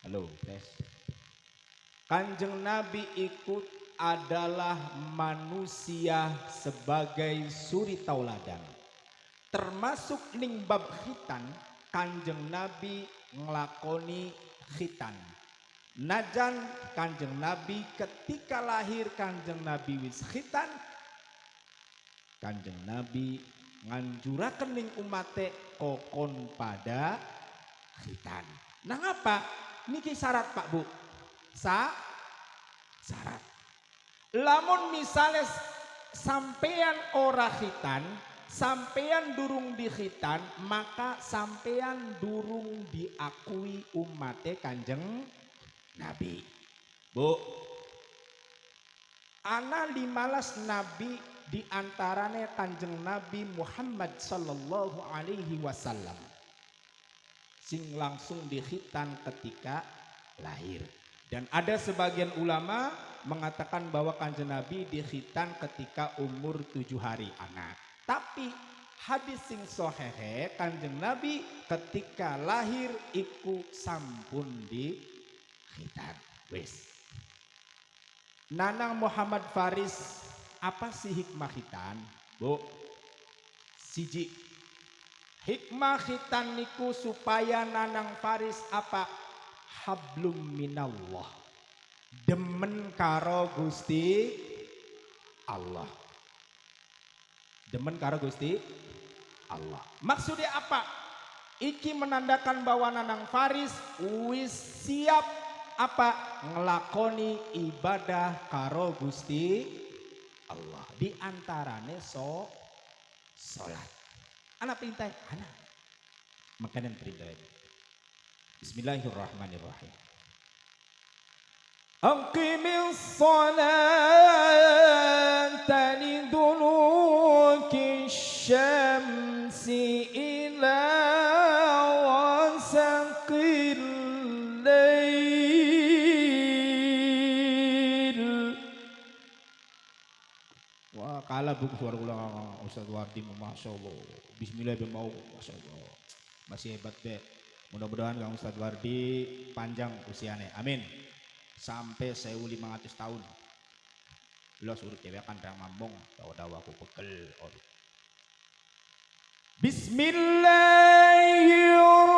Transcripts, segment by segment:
Halo, tes. Kanjeng Nabi ikut adalah manusia sebagai suri tauladan. Termasuk ning bab khitan, Kanjeng Nabi ngelakoni khitan. Najan Kanjeng Nabi ketika lahir Kanjeng Nabi wis khitan Kanjeng Nabi nganjuraken ning umate kokon pada khitan. Nah apa? Niki syarat Pak Bu. Sa syarat. Lamun misalnya sampean ora khitan, sampean durung di khitan, maka sampean durung diakui umate Kanjeng Nabi. Bu. Ana limalas Nabi di antaranya Kanjeng Nabi Muhammad sallallahu alaihi wasallam sing langsung dikhitan ketika lahir. Dan ada sebagian ulama mengatakan bahwa kanjeng Nabi dikhitan ketika umur tujuh hari anak. Tapi hadis sing sohehe kanjeng Nabi ketika lahir iku sampun di khitan. Wes. Nanang Muhammad Faris apa sih hikmah khitan? Bu. Siji. Hikmah khitan niku supaya nanang Faris apa? Hablum minallah. Demen karo Gusti Allah. Demen karo Gusti Allah. Maksudnya apa? Iki menandakan bahwa nanang Faris wis siap apa ngelakoni ibadah karo Gusti Allah di antarane so salat anak perintah anak. Makanan perintah Bismillahirrahmanirrahim. Salata liduluki syamsi ila wasaqil lail. Wah kalah buku suara ulang Ustaz Wardi Masya Bismillah bin mau Masya Masih hebat deh Mudah-mudahan Kang Ustaz Wardi panjang usianya Amin. Sampai 1500 tahun. Lo suruh cewek kan rang mambong Tahu-tahu aku pegel. Bismillahirrahmanirrahim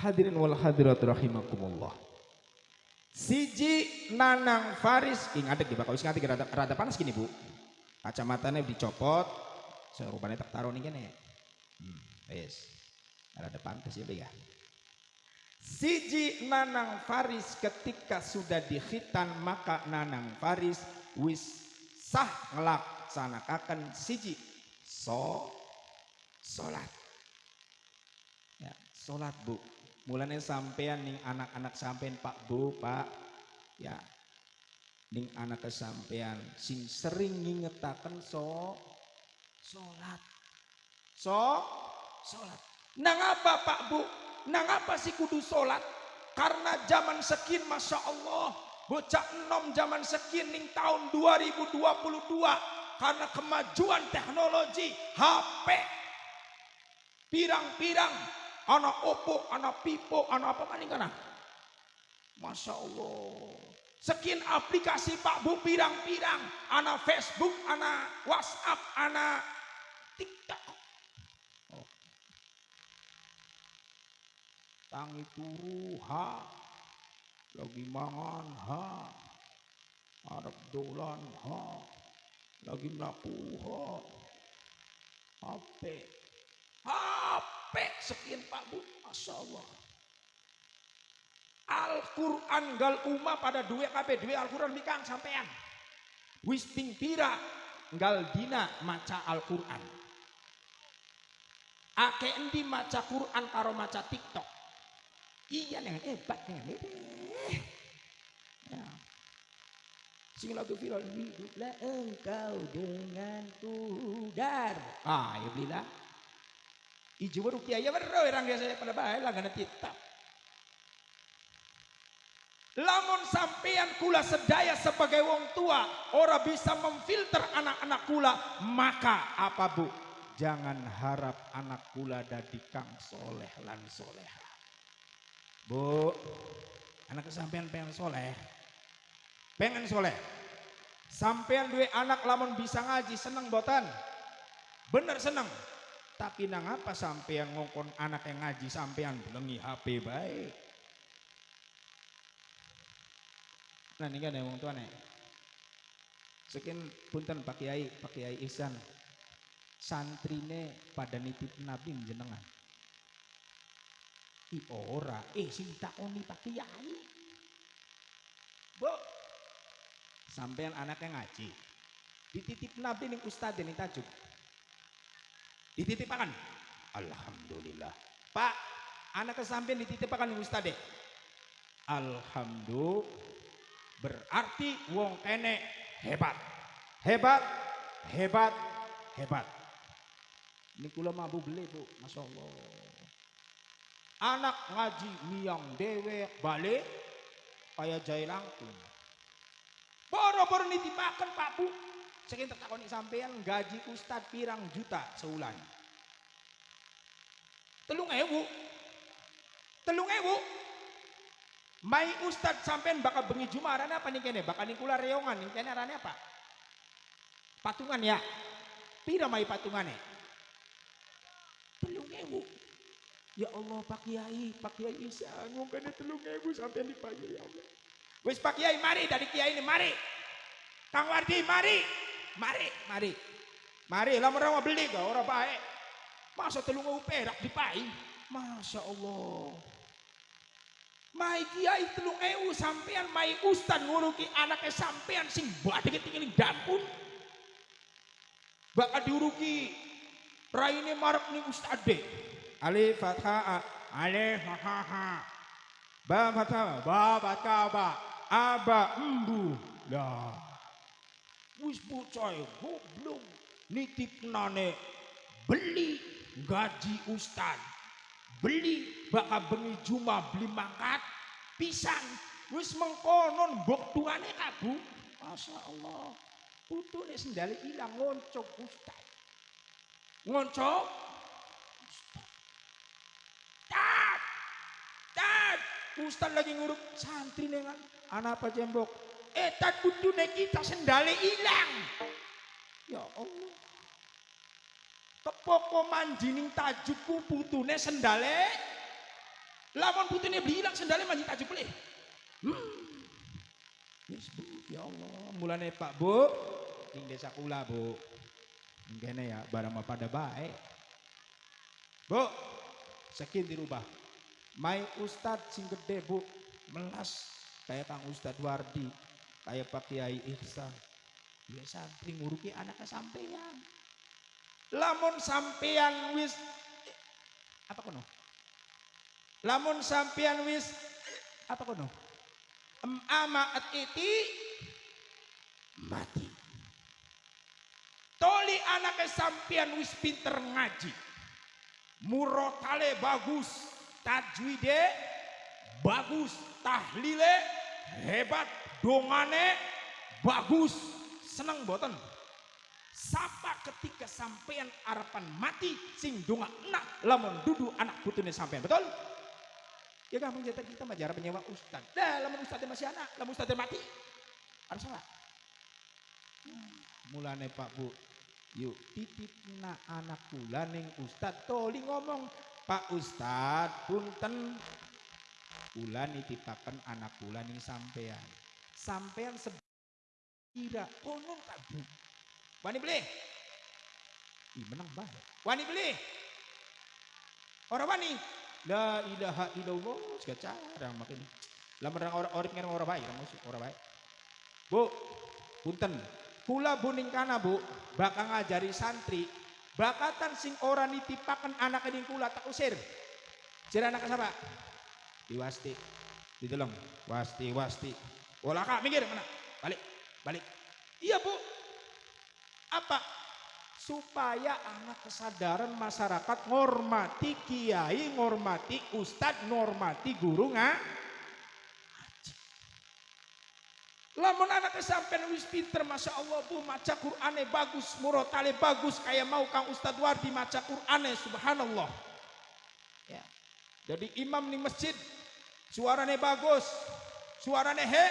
Hadirin wal hadirat rahimakumullah. Siji nanang Faris ing ngadeg di bakal wis ngadeg rada, rada panas gini Bu. Kacamatanya dicopot. Serupanya tak taruh nih kene. Hmm, wis. Rada pantas ya ya. Siji nanang Faris ketika sudah dikhitan maka nanang Faris wis sah ngelaksanakan siji so salat. Ya, salat Bu. Mulanya sampean ning anak-anak sampean Pak Bu, Pak. Ya. Ning anak kesampean sing sering ngingetaken so salat. So salat. Nang apa Pak Bu? Nang apa sih kudu salat? Karena zaman sekin Masya Allah bocah enom zaman sekin ning tahun 2022 karena kemajuan teknologi HP pirang-pirang ana opo, ana pipo, ana apa maning kana? Masya Allah. Sekian aplikasi Pak Bu pirang-pirang. Ana Facebook, ana WhatsApp, ana TikTok. Oh. Tangi turu ha. Lagi mangan ha. Arab dolan ha. Lagi melaku ha. HP. HP sekian Pak Bu. Masya Allah. Al-Quran gal umah pada dua kape dua Al-Quran bikang sampean. Wis ping pira gal dina maca Al-Quran. Ake endi maca Quran karo maca TikTok. Iya dengan hebat hebat. Ya. Sing lagu viral hiduplah engkau dengan pudar. Ah, ya belilah. Ijo baru kiai ya baru orang biasa pada karena kitab. Lamun sampean kula sedaya sebagai wong tua ora bisa memfilter anak-anak kula maka apa bu? Jangan harap anak kula dadi kang soleh lan soleha bu anak sampean pengen soleh? Pengen soleh? Sampean duwe anak lamun bisa ngaji seneng botan bener seneng tapi nang apa sampean ngongkon anak yang ngaji sampean belengi HP baik Nah ini kan ya wong tua nih. Sekian punten Pak Kiai, Pak Kiai Ihsan. Santrine pada nitip Nabi jenengan. I ora, eh sing takoni Pak Kiai. Bu, sampean anaknya ngaji. Dititip Nabi ning ustaz ini tajuk. Dititipakan. Alhamdulillah. Pak, anak sampean dititipakan ustaz Alhamdulillah berarti wong kene hebat. Hebat hebat hebat. Ini kula mampu beli bu masya Allah anak ngaji miang dewe balik kayak jai langkung. Boro-boro nitipakan pak bu sekian tertakoni sampean gaji ustad pirang juta sebulan telung ewu telung ewu Mai ustad sampean bakal bengi juma arane apa nih kene? Bakal nih kula reongan nih kene arane apa? Patungan ya. Pira mai patungane? Telung ewu. Ya Allah Pak Kiai, Pak Kiai bisa ngomongnya telung ewu sampean dipanggil ya Allah. Wis Pak Kiai mari dari Kiai ini mari. Kang Wardi mari. Mari, mari. Mari lah orang beli gak orang baik. Masa telung perak dipai? Masya Allah. Mai kiai telung ewu sampean mai ustad nguruki anaknya sampean sing badhe tinggal dampun. Bakal diuruki raine marek ning ustade. Alif fathah alif fathah. Ba fathah ba baca ba aba embu. Lah. Wis bocah goblok nitipnane beli gaji ustad beli bakal bengi juma beli mangkat pisang. Wis mengkonon mbok tuane kabu Masya Allah. Putune sendali ilang ngoncok ustaz. Ngoncok? Ustaz. Lagi nguruk santri dengan anak apa jembok tat putune kita sendali hilang ya Allah Kepoko manjining tajukku putune sendale. Lamun putune bilang sendale manjing tajuk boleh. Hmm. Yes, Bu. Ya Allah, mulane Pak Bu ning desa kula, Bu. Kene ya barang pada baik. Bu, sekin dirubah. Mai Ustad sing gede, Bu. Melas kayak Kang Ustad Wardi, kayak Pak Kiai Ihsan. Biasa santri nguruki anaknya sampeyan. Lamun sampean wis apa kono? lamun sampean wis apa kono? em ama iti mati. Toli anaknya sampean wis pinter ngaji. Murotale bagus tajwide bagus tahlile hebat dongane bagus seneng boten Sapa ketika sampean harapan mati sing donga enak lamun dudu anak putune sampean. Betul? Ya gampang jatah kita mah jarang menyewa ustad. Dah lamun ustadnya masih anak, lamun ustadnya mati. Ada salah. Mulane Pak Bu, yuk titip na anak kula ning ustad toli ngomong Pak Ustad punten kula nitipaken anak kula ning sampean. Sampean kira konon Pak Bu. Wani beli? Ih menang banget. Wani beli? Orang wani? La ilaha illallah. Segala cara makin. Lamun orang orang orang orang baik, orang baik. Bu, punten. Kula buning kana bu, bakal ngajari santri. Bakatan sing ora nitipaken anak ini kula tak usir. Jere anak siapa? Diwasti. Ditolong. Wasti, wasti. Olah kak, minggir mana? Balik, balik. Iya bu, apa? Supaya anak kesadaran masyarakat ngormati kiai, ngormati ustad, ngormati guru nggak? Lamun anak kesampean wis pinter Masya Allah bu maca Qur'ane bagus murotale bagus kayak mau Kang Ustad Wardi maca Qur'ane subhanallah ya. Jadi imam di masjid suarane bagus suaranya he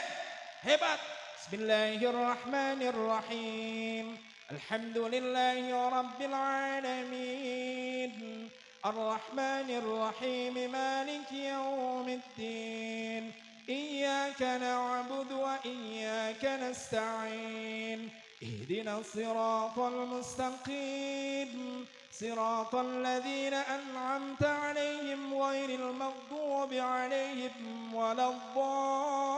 hebat Bismillahirrahmanirrahim Alhamdulillahi Rabbil Alamin Ar-Rahmanirrahim Maliki Yawmiddin إياك نعبد وإياك نستعين اهدنا الصراط المستقيم صراط الذين أنعمت عليهم غير المغضوب عليهم ولا الضالين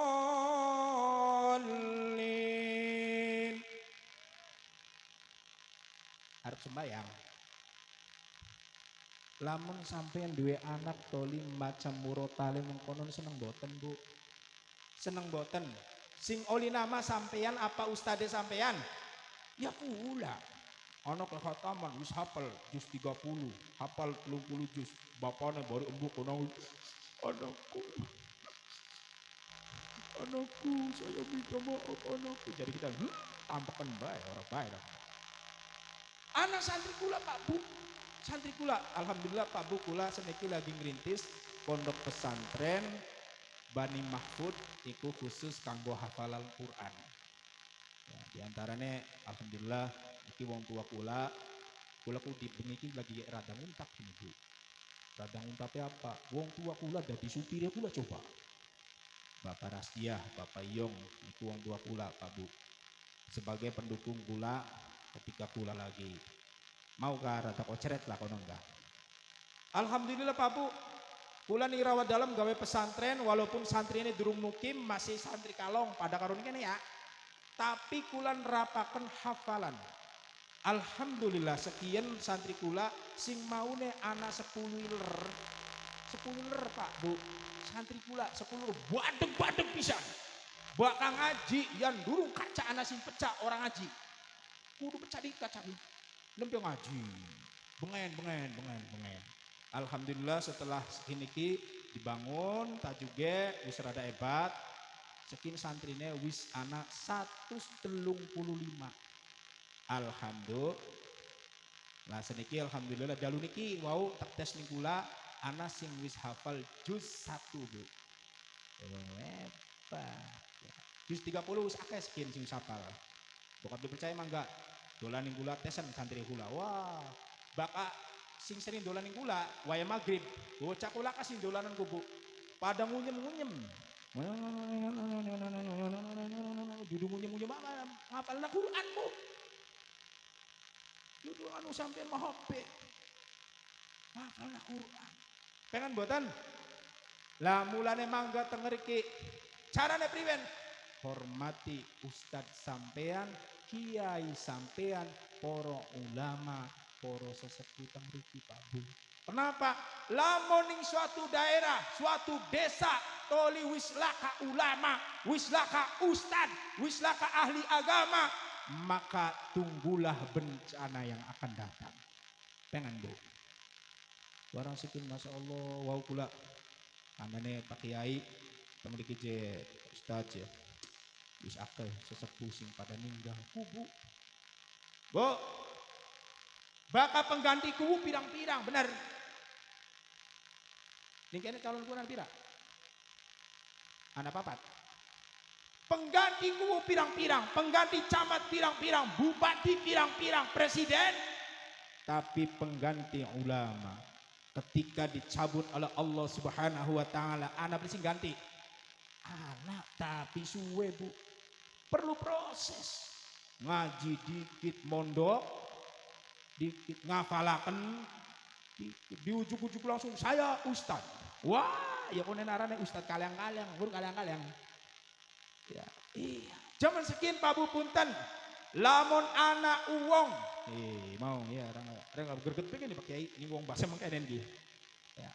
harus sembahyang lamun sampean duwe anak toli macam murotale mengkonon seneng boten bu seneng boten sing oli nama sampean apa ustade sampean ya pula anak khataman wis hafal jus 30 hafal 30 jus bapaknya baru embuk kono anakku anakku saya minta maaf anakku jadi kita hmm, tampakan baik orang baik anak santri kula pak bu. Santri kula alhamdulillah pak bu kula seniki lagi ngerintis pondok pesantren Bani Mahfud iku khusus kanggo hafalan Quran. Ya, di antaranya alhamdulillah wong tua kula kula ku di iki lagi radang untak ini Bu. Radang untapnya apa? Wong tua kula dadi supirnya kula coba. Bapak Rasdiah, Bapak Yong, itu wong tua kula Pak Bu. Sebagai pendukung kula ketika kula lagi mau ke rada koceret lah kono enggak. Alhamdulillah Pak Bu, Kula nih rawat dalam gawe pesantren walaupun santri ini durung mukim masih santri kalong pada karun ini ya. Tapi kula nerapaken hafalan. Alhamdulillah sekian santri kula sing maune ana 10 ler. 10 ler Pak Bu. Santri kula 10 ler badeg-badeg pisan. Bakal ngaji yang durung kaca ana sing pecah orang ngaji. Kudu pecah di kaca di. Lempeng ngaji. Bengen, bengen, bengen, bengen. Alhamdulillah setelah segini ki dibangun tak juga wis rada hebat sekin santrine wis anak satu telung puluh lima Alhamdulillah. Nah seniki alhamdulillah. Jalu niki wow tak tes nikula anak sing wis hafal juz satu bu. Hebat juz 30 wis akeh sekian sing hafal. Bukan dipercaya emang enggak? Dolan ning kula tesan santri kula. Wah bakal sing sering dolan ning kula waya maghrib. Bocah kula kasih dolanan kubu pada ngunyem-ngunyem. Duduk ngunyem-ngunyem apa ngapal Quran bu duduk anu sampai mahobe ngapal na Quran. Pengen buatan lah mulane mangga tengeriki carane priwen? Hormati ustadz sampean kiai sampean poro ulama poro sesepuh Pak Bu. Kenapa? Lamoning suatu daerah, suatu desa, toli wislaka ulama, wislaka ustad, wislaka ahli agama, maka tunggulah bencana yang akan datang. Pengen Bu. Barang sikin Masya Allah, wow kula. Amane Pak Kiai, pemiliki je Ustaz ya. Wis akeh sesepuh sing pada ninggal kubu Bu, bakal pengganti kubu pirang-pirang, benar. Ini calon kunan pirang. Anak papat. Pengganti kubu pirang-pirang, pengganti camat pirang-pirang, bupati pirang-pirang, presiden. Tapi pengganti ulama. Ketika dicabut oleh Allah subhanahu wa ta'ala, anak bersih ganti. Anak tapi suwe bu. Perlu proses. Ngaji dikit mondok, dikit ngafalaken, dikit di ujuk-ujuk langsung saya ustad. Wah, ya konen arane ustad kaliang-kaliang, bur kaliang-kaliang. Ya, iya. Zaman sekian Pak Bu Punten, lamun anak uwong. Eh, mau ya, orang orang gerget pengen Pak Kiai, ini uang bahasa mengkenen dia. Ya.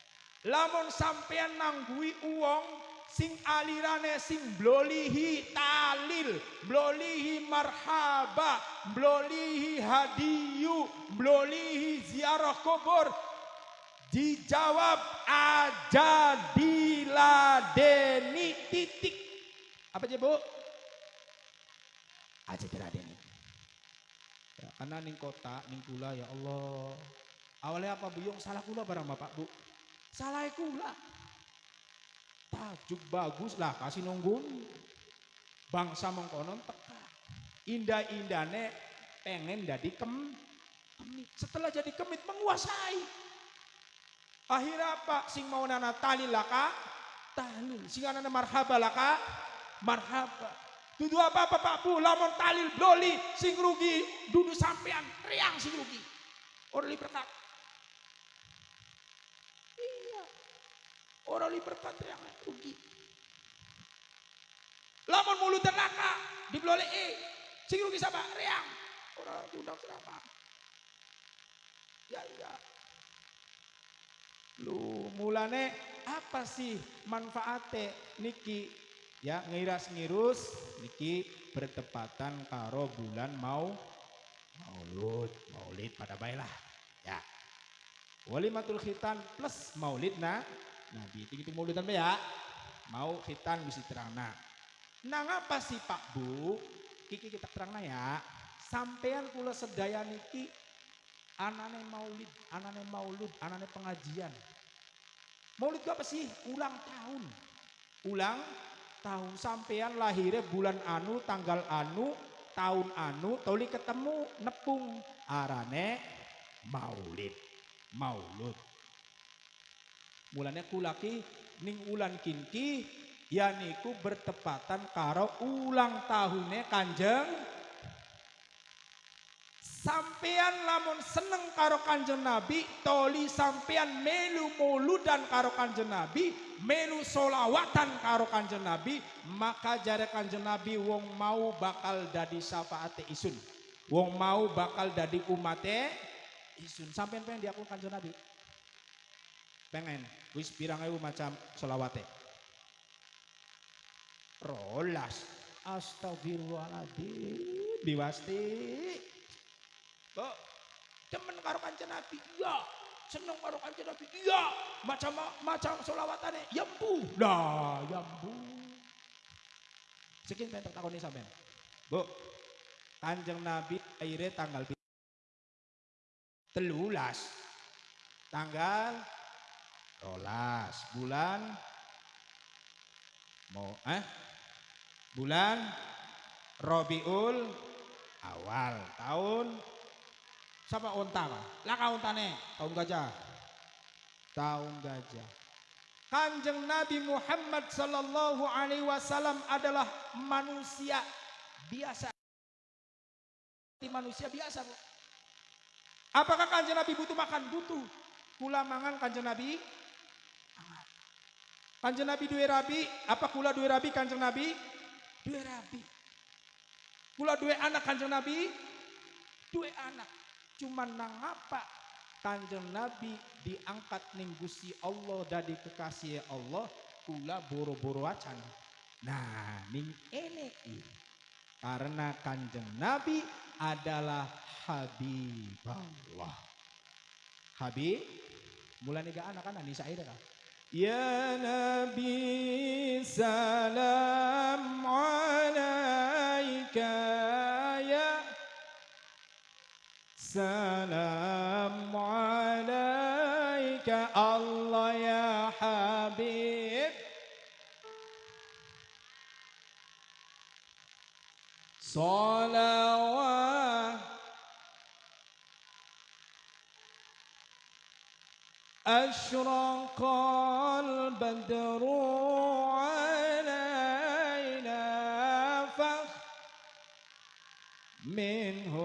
Lamun sampean nanggui uwong sing alirane sing blolihi talil, blolihi marhaba, blolihi hadiyu, blolihi ziarah kubur. Dijawab aja diladeni titik. Apa aja bu? Aja diladeni. Ya, karena ning kota, ning kula ya Allah. Awalnya apa bu? Yang salah kula barang bapak bu. Salah kula. Tajuk bagus lah kasih nunggun. Bangsa mengkonon teka. Indah-indahnya pengen jadi kem, kemit. Setelah jadi kemit menguasai. Akhirnya apa? Sing mau nana talil laka, talil. Sing nana marhaba laka, marhaba. Dudu apa-apa Pak Bu, lamun talil bloli, sing rugi, dudu sampean, riang sing rugi. Orang li berkat. Iya. Orang li berkat rugi. Lamun mulut terlaka, di bloli eh, sing rugi sama riang. Orang undang serapa. Ya iya. Lu mulane apa sih manfaatnya niki ya ngiras ngirus niki bertepatan karo bulan mau maulud maulid pada baiklah. Ya. Walimatul khitan plus maulid nah nabi. Itu maulidan ya. Mau khitan misi terangna nang apa sih pak bu? Kiki kita terangna ya. Sampean kula sedaya niki anane maulid anane maulud anane pengajian. Maulid itu apa sih? Ulang tahun. Ulang tahun sampean lahirnya bulan anu tanggal anu tahun anu toli ketemu nepung. Arane maulid. Maulud. Mulanya kulaki ning ulan kinki ya niku bertepatan karo ulang tahunnya kanjeng sampean lamun seneng karo kanjeng Nabi toli sampean melu muludan karo kanjeng Nabi melu solawatan karo kanjeng Nabi maka jare kanjeng Nabi wong mau bakal dadi syafaate isun. Wong mau bakal dadi umate isun. Sampean pengen diakui kanjeng Nabi? Pengen. Wis pirang ewu macam solawate rolas. Astagfirullahaladzim. Diwasti Kok demen karo kanjeng Nabi? Iya. Seneng karo kanjeng Nabi? Iya. Macam macam solawatane? Ya bu. Lah, ya bu. Sekian pengen takoni sampean. Bu, kanjeng Nabi akhirnya tanggal telulas. Tanggal rolas. Bulan mau eh bulan Robiul awal tahun sama unta lah. Laka untane, tahun gajah. Tahun gajah. Kanjeng Nabi Muhammad sallallahu alaihi wasallam adalah manusia biasa. Manusia biasa, Bu. Apakah kanjeng Nabi butuh makan? Butuh. Kula mangan kanjeng Nabi? Kanjeng Nabi dua rabi, apa kula dua rabi kanjeng Nabi? Dua rabi. Kula dua anak kanjeng Nabi? Dua anak. Cuman nang apa kanjeng Nabi diangkat ning Gusti Allah dari kekasih Allah kula boro-boro acan. Nah, ning ene karena kanjeng Nabi adalah Habibullah. Habib mulai ga anak kan Anissa Aida kan. Ya Nabi salam alaika ya السلام عليك. الله يا حبيب. صلوات أشرق البدر علينا فخ منه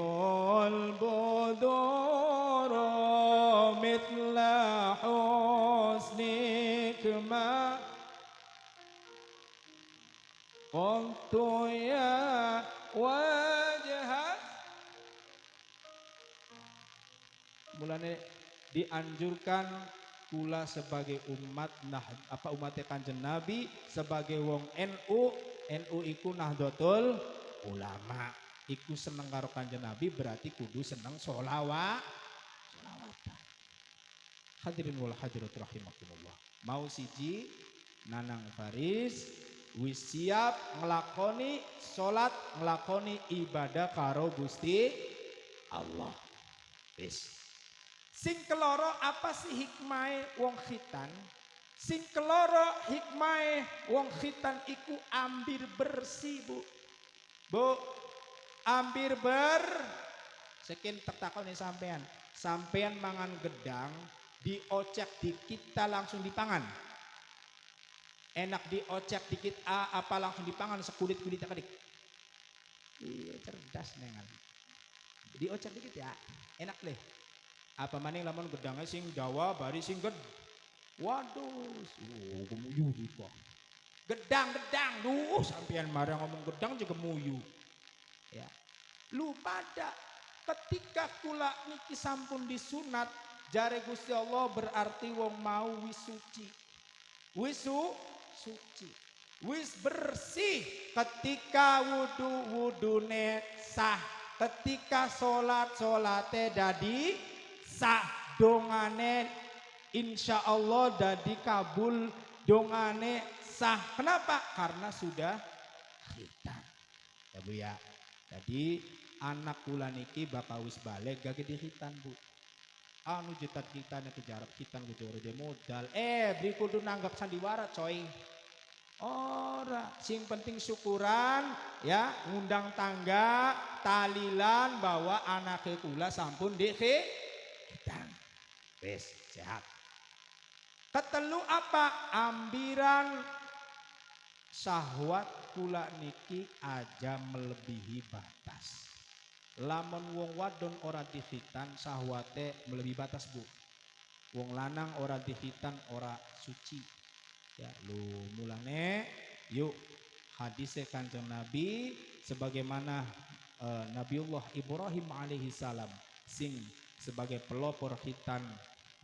قلت يا وجهك mulane dianjurkan kula sebagai umat nah apa umat kanjeng Nabi sebagai wong NU NU iku Nahdlatul Ulama iku seneng karo kanjeng Nabi berarti kudu seneng sholawat sholawatan hadirin wal hadirat rahimakumullah mau siji nanang Faris wis siap ngelakoni sholat ngelakoni ibadah karo Gusti Allah wis Sing keloro apa sih hikmah wong khitan? Sing keloro hikmah wong khitan iku ambir bersih, Bu. Bu, ambir ber sekian tertakon nih sampean. Sampean mangan gedang, diocek dikit kita langsung dipangan. Enak diocek dikit a apa langsung dipangan sekulit kulit kedik. Iya cerdas nengan. Diocek dikit ya, enak deh apa maning lamun gedangnya sing Jawa bari sing ged waduh oh kemuyu juga gedang gedang duh sampean marah ngomong gedang juga muyu ya lu pada ketika kula niki sampun disunat jare Gusti Allah berarti wong mau wisuci wisu suci. Wis bersih ketika wudu wudune sah. Ketika salat salate dadi sah dongane insya Allah dadi kabul dongane sah. Kenapa? Karena sudah khitan. Ya bu ya. Jadi anak kula niki bakal wis balik gak gede bu anu jetat kita nih kejarap khitan gitu dia modal eh beri kudu nanggap sandiwara coy Ora, sing penting syukuran ya, ngundang tangga, talilan bahwa anak kula sampun di Wes, sehat. Ketelu apa? Ambiran syahwat kula niki aja melebihi batas. Lamun wong wadon ora dihitan sahwate melebihi batas bu. Wong lanang ora dihitan ora suci. Ya lu mulane yuk hadisnya kanjeng Nabi sebagaimana uh, Nabiullah Ibrahim alaihi salam sing sebagai pelopor hitan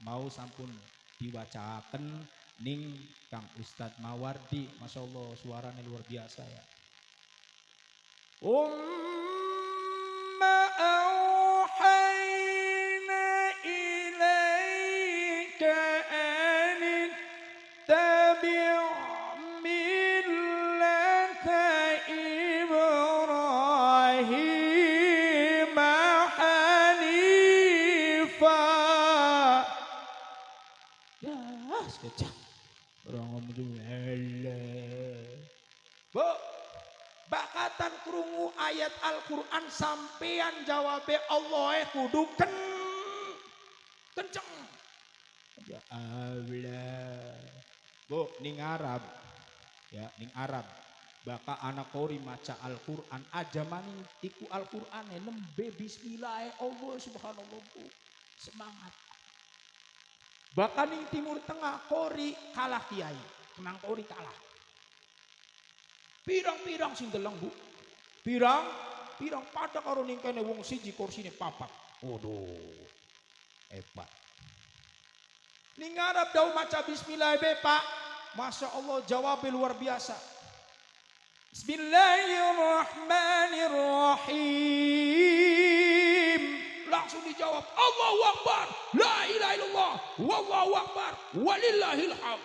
mau sampun diwacakan ning Kang Ustadz Mawardi Masya Allah suaranya luar biasa ya Umma bakatan krungu ayat Al-Quran sampean jawabnya Allah kudu ken kenceng. Ya Allah. Bu ning Arab ya ning Arab baka anak kori maca Al-Quran aja maning iku Al-Quran nembe bismillah Allah subhanallah bu. Semangat bahkan ning timur tengah kori kalah kiai menang kori kalah Pirang-pirang sing deleng, Bu. Pirang, pirang pada karo ning kene wong siji kursine papat. Waduh. Hebat. Ning ngarep dau maca bismillah be, Pak. Masya Allah jawab luar biasa. Bismillahirrahmanirrahim. Langsung dijawab Allahu Akbar. La ilaha illallah. Wallahu Akbar. Walillahil hamd.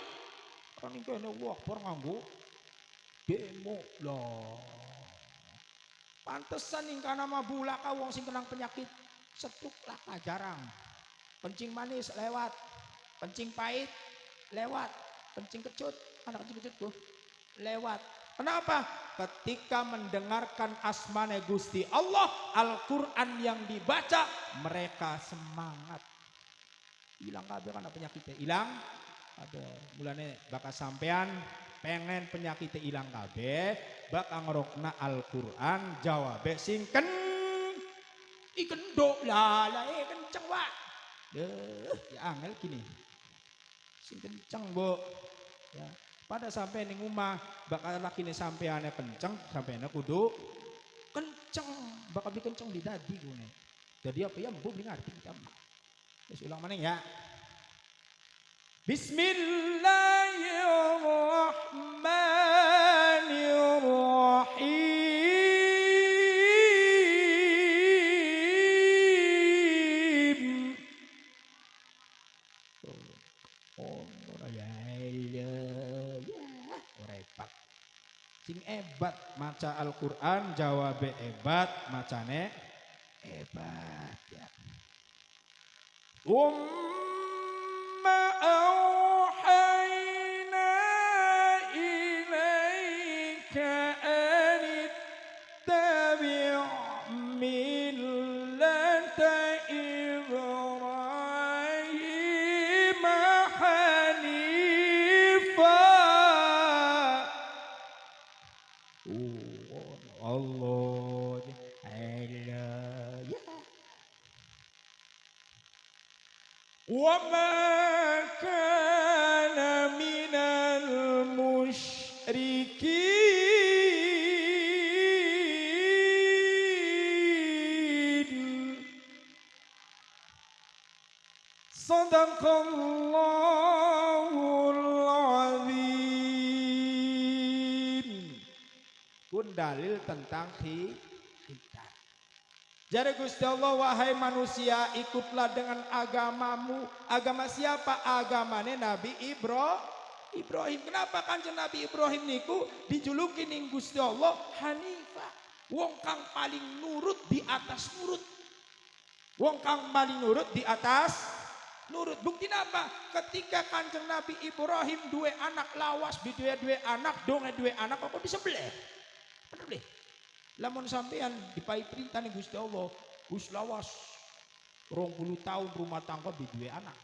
Kan kene Allah Akbar nganggo demo loh pantesan ing kana mabula ka wong sing kenang penyakit setruk laka jarang. Kencing manis lewat, kencing pahit lewat, kencing kecut, anak kencing kecut tuh lewat. Kenapa? Ketika mendengarkan asmane Gusti Allah, Al-Quran yang dibaca, mereka semangat. Hilang kabeh kan penyakitnya, hilang. Ada mulane bakal sampean pengen penyakitnya hilang kabeh, bakal ngerokna Al-Quran jawab singken ikendok lah lah eh kenceng wak. Deh, ya angel gini. Sing kenceng, Bu. Ya. Pada sampai ning rumah bakal laki nih sampai aneh kenceng sampai aneh kudu kenceng bakal bikin kenceng di dadi gue Jadi apa ya bu beli ngerti kita. Terus ulang mana ya? Bismillahirrahmanirrahim. Maca Al-Quran jawab ebat macane ebat ya. Umma dalil tentang kita. Jadi Gusti Allah wahai manusia ikutlah dengan agamamu. Agama siapa? Agamanya Nabi Ibro. Ibrahim. Kenapa kanjeng Nabi Ibrahim niku dijuluki ning Gusti Allah Hanifah. Wong kang paling nurut di atas nurut. Wong kang paling nurut di atas nurut. Bukti apa? Ketika kanjeng Nabi Ibrahim dua anak lawas, dua dua anak, donge dua anak, kok bisa belah? Lamun sampean dipai perintah nih Gusti Allah, Gus lawas rong puluh tahun rumah tangga di dua anak.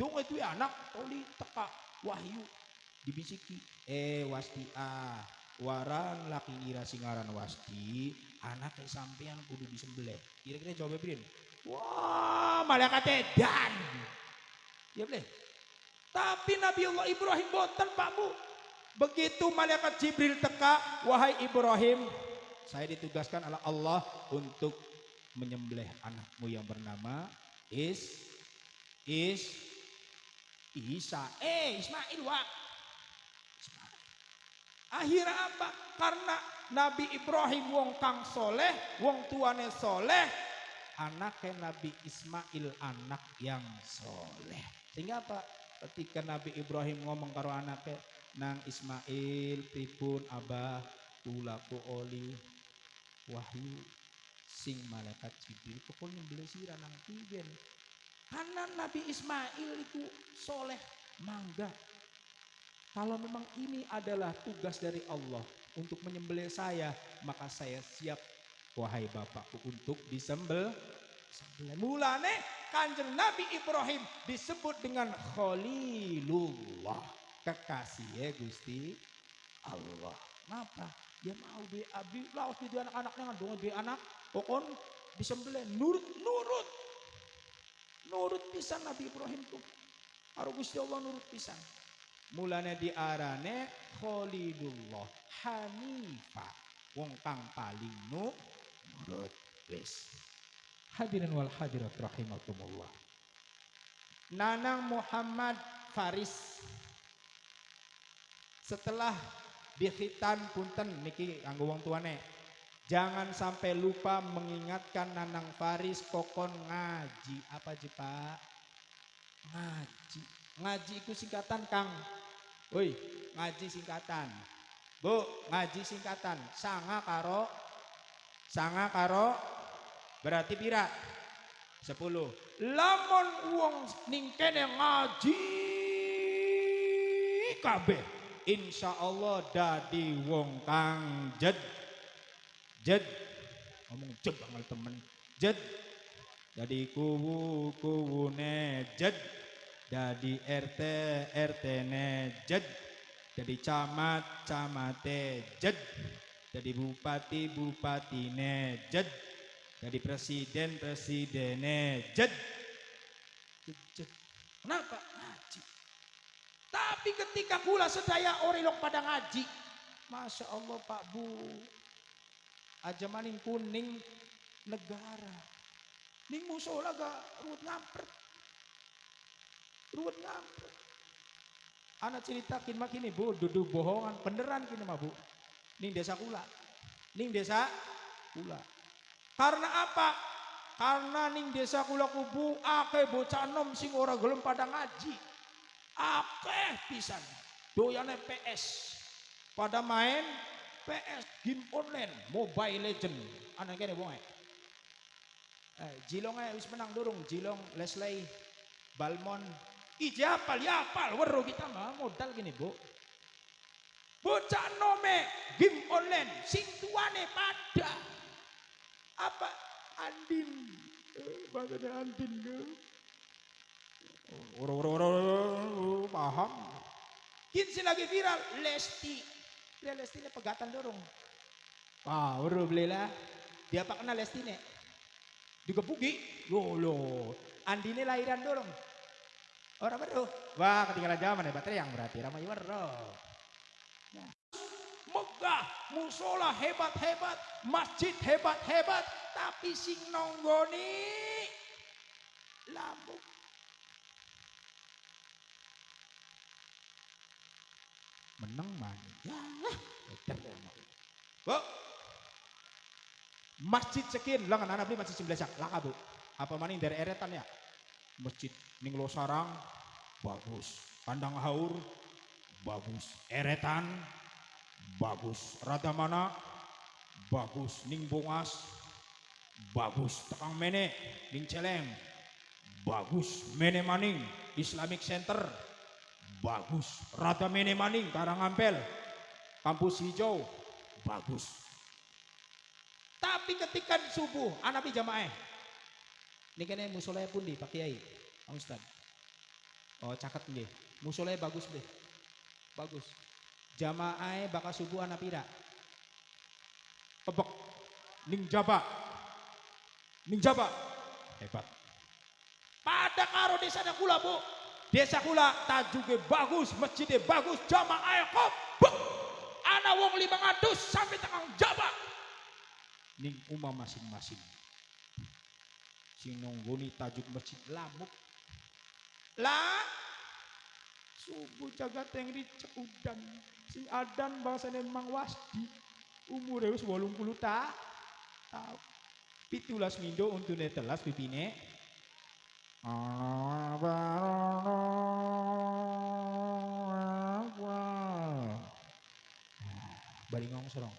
Dong itu anak, toli teka wahyu dibisiki. Eh wasti ah, waran laki ngira singaran wasti, anak sampean kudu disembelih. Kira-kira jawab Brin. Wah, malaikat dan. Ya boleh. Tapi Nabi Allah Ibrahim boten Pak Bu. Begitu malaikat Jibril teka, wahai Ibrahim, saya ditugaskan oleh Allah untuk menyembelih anakmu yang bernama Is Is Isa. Eh, Ismail. Ismail. Akhirnya apa? Karena Nabi Ibrahim wong kang soleh, wong tuane soleh, anaknya Nabi Ismail anak yang soleh. Sehingga apa? Ketika Nabi Ibrahim ngomong karo anaknya, nang Ismail pripun abah kula ku oli wahyu sing malaikat Jibril pokoknya nyembelih sira nang tigen karena Nabi Ismail itu soleh mangga kalau memang ini adalah tugas dari Allah untuk menyembelih saya maka saya siap wahai bapakku untuk disembel mulane kanjeng Nabi Ibrahim disebut dengan Khalilullah kekasih ya Gusti Allah. Kenapa? Dia mau di abdi laos di anak-anaknya kan dong dia anak pokon disembelih nurut nurut nurut pisan Nabi Ibrahim tuh. Karo Gusti Allah nurut pisan. Mulane diarane Khalilullah Hanifah. Wong kang paling nurut wis. Hadirin wal hadirat rahimakumullah. Nanang Muhammad Faris setelah dikhitan punten niki anggo wong tuane. Jangan sampai lupa mengingatkan Nanang Faris kokon ngaji. Apa ji Pak? Ngaji. Ngaji itu singkatan Kang. Woi ngaji singkatan. Bu ngaji singkatan. Sanga karo sanga karo berarti pira? Sepuluh. Lamun wong ning kene ngaji kabeh. Insya Allah dadi wong kang jed. Jed. Ngomong jed banget temen. Jed. Dadi kuwu kuwune jed. Dadi RT RT ne jed. Dadi camat camate jed. Dadi bupati bupatine jed. Jadi presiden presidennya jed. Jed, jed. Kenapa? Tapi ketika pula sedaya orang pada ngaji. Masya Allah Pak Bu. Aja maning kuning negara. Ning musola gak ruwet ngampret. Ruwet ngampret. Anak ceritakin mak ini bu, duduk bohongan, beneran kini mah bu. Ning desa kula. Ning desa kula. Karena apa? Karena ning desa kula kubu akeh bocah nom sing ora gelem pada ngaji. Akeh pisan. Doyane PS. Pada main PS game online, Mobile Legend. Anak kene wong Eh, Jilong wis menang durung, Jilong Leslie Balmon. Ije apal ya apal, weruh kita mah modal gini, Bu. Bocah nome game online sing tuane pada apa Andin eh, maksudnya Andin Ora ora paham. Kinsi lagi viral Lesti. Dia Lesti ini pegatan dorong. Wah, baru belilah. Dia apa kenal Lesti? Digebuki. Yo lo. Andine lahiran dorong. Orang baru. Wah, ketinggalan zaman ya baterai yang berarti ramai waro. Megah, musola hebat-hebat, masjid hebat-hebat, tapi sing nonggoni lambung. Menang man. Ya, Bu. Masjid sekian, lah anak beli masjid sebelah laka bu. Apa maning dari eretan ya? Masjid ning Losarang bagus. Kandang haur bagus. Eretan bagus. Rada mana bagus. Ning Bongas bagus. Tekang Mene ning Celeng bagus. Mene Maning Islamic Center bagus. Rada Mene Maning Karangampel Kampus Hijau bagus. Tapi ketika subuh, anak jamaah. Ini kene musolaya pun di Pak Kiai, Pak Ustad. Oh caket nggih. Musolaya bagus deh. Bagus. Jamaah bakal subuh anak pira. Kebek. Ning jaba. Ning jaba. Hebat. Pada karo desa ada kula bu. Desa kula tajuge bagus, masjidnya bagus, jamaah kebek. Anak wong lima ngatus sampai tekang jaba ning umah masing-masing. Sing nonggoni tajuk masjid lamuk. Lah subuh jaga tengri cek udan. Si adan bangsane Mang Wasdi. Umure wis 80 ta. Tahu. Pitulas mindo untune telas pipine. Bari ngomong serong.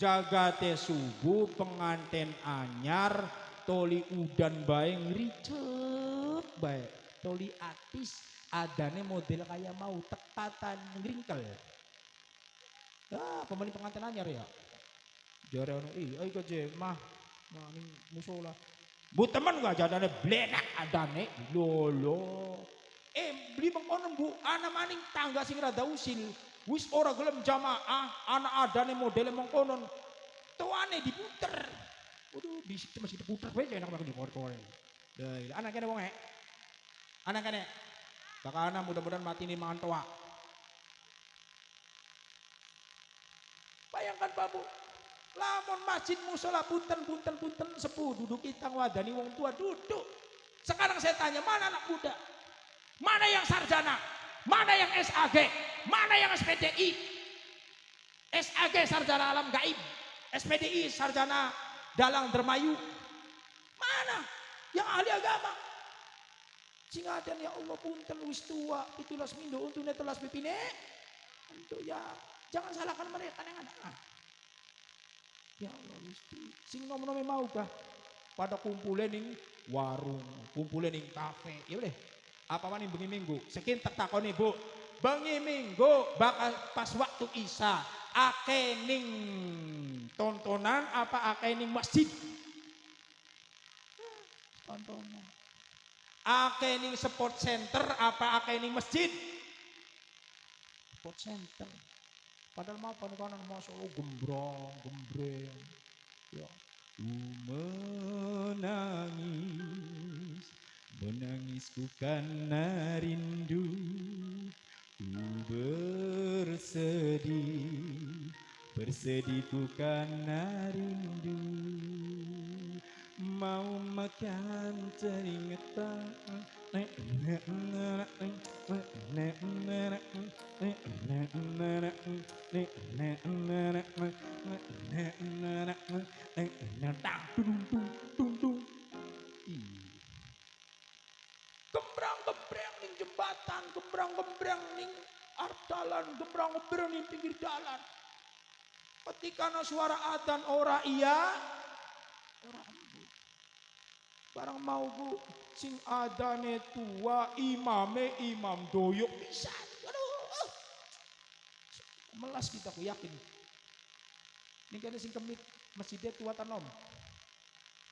Jagate subuh penganten anyar toli udan bae ngricep bae. Toli atis adane model kayak mau tekatan ngringkel. Ah, pemain pengantin anyar ya. Jare ono ih, ayo ke mah mah musola. Bu teman gak jadane blenak adane lolo. Eh beli mengkono bu, ana maning tangga sing rada usil. Wis ora gelem jamaah, anak adane modele mengkonon. Tuane diputer. Waduh, di situ masih diputer wae enak di kore-kore. Lah, anak kene wong e. Anak kene. Bakal anak mudah-mudahan mati nih mangan toa. Bayangkan Pak Bu. Lamun masjid musola punten punten punten sepuh duduk itang wadani wong tua duduk. Sekarang saya tanya mana anak muda? Mana yang sarjana? Mana yang SAG? Mana yang SPDI? SAG sarjana alam gaib. SPDI sarjana dalang dermayu. Mana yang ahli agama? Sing ada ya Allah punten wis tua pitulas mindo untuk netelas pipine. Untuk ya jangan salahkan mereka yang ada. Ya Allah wis sing nom-nome mau kah? Pada kumpulin ning warung, kumpulin ning kafe. Ya boleh. Apa mana bengi minggu? Sekin tak takoni Bu. Bengi minggu bakal pas waktu Isya ake ning tontonan apa ake ning masjid? Tontonan. Ake ning sport center apa ake ning masjid? Sport center. Padahal mau panikanan masuk Allah gembrong, gembreng. Ya. Menangis, menangis ku karena rindu. Bersedih, bersedih ku karena rindu. Mau makan teringat jembatan, gembrang-gembrang ning ardalan, gembrang-gembrang ning pinggir jalan. Ketika ana suara adzan ora iya, ora embu. Barang mau bu, sing adane tua, imame imam doyok bisa. Aduh, melas kita aku yakin. Ini kan sing kemit masjidnya tua tanom.